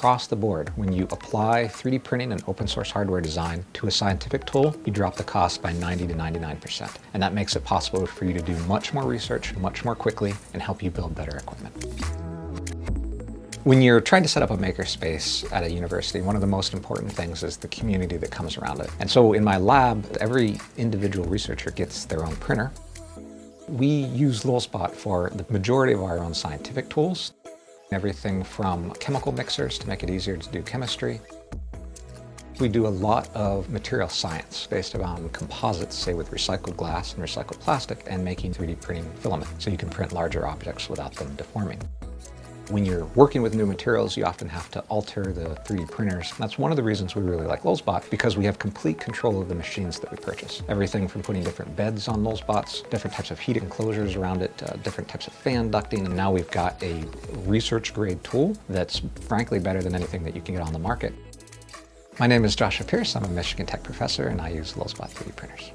across the board, when you apply 3D printing and open source hardware design to a scientific tool, you drop the cost by 90 to 99%. And that makes it possible for you to do much more research, much more quickly, and help you build better equipment. When you're trying to set up a makerspace at a university, one of the most important things is the community that comes around it. And so in my lab, every individual researcher gets their own printer. We use Lulzbot for the majority of our own scientific tools. Everything from chemical mixers to make it easier to do chemistry. We do a lot of material science based on composites, say with recycled glass and recycled plastic, and making 3D printing filament, so you can print larger objects without them deforming. When you're working with new materials, you often have to alter the 3D printers. That's one of the reasons we really like Lulzbot, because we have complete control of the machines that we purchase. Everything from putting different beds on Lulzbots, different types of heat enclosures around it, uh, different types of fan ducting, and now we've got a research-grade tool that's frankly better than anything that you can get on the market. My name is Joshua Pearce. I'm a Michigan Tech professor, and I use Lulzbot 3D printers.